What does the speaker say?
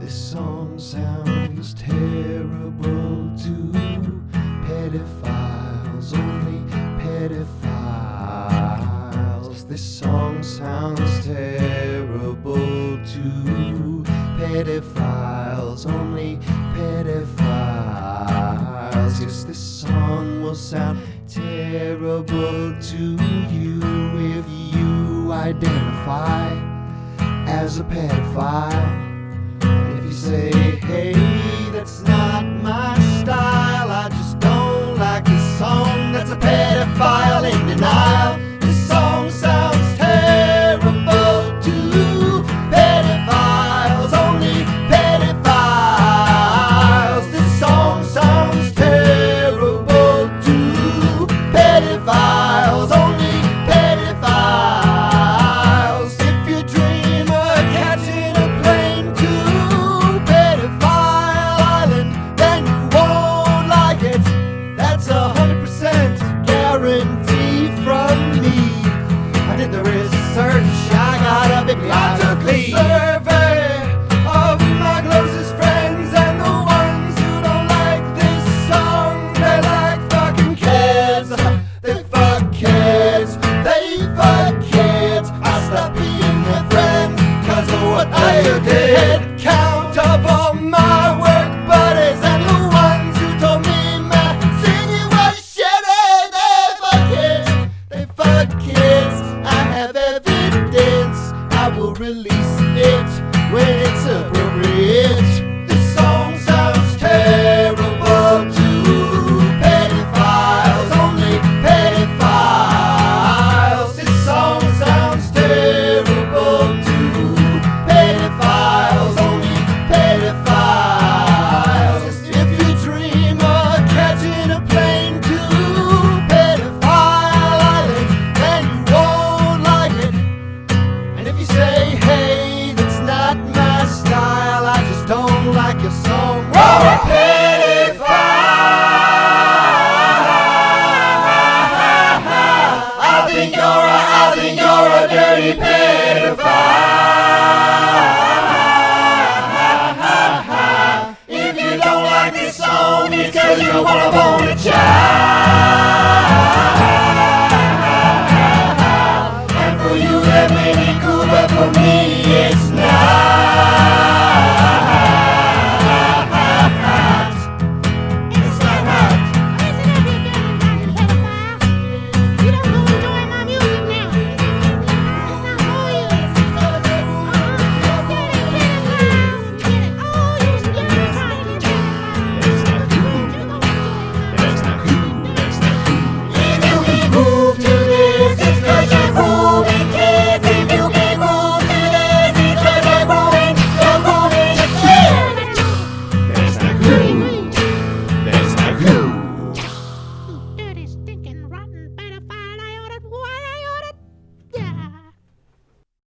This song sounds terrible to pedophiles, only pedophiles. This song sounds terrible to pedophiles, only pedophiles. Yes, this song will sound terrible to you if you identify as a pedophile. Say, hey, that's not release it when it's appropriate. like your song. Roll penny fire. I think you're a, I think you're a dirty pedophile. If you don't like this song, it's cause you wanna bone a child. And for you, that may be cool, but for me, it's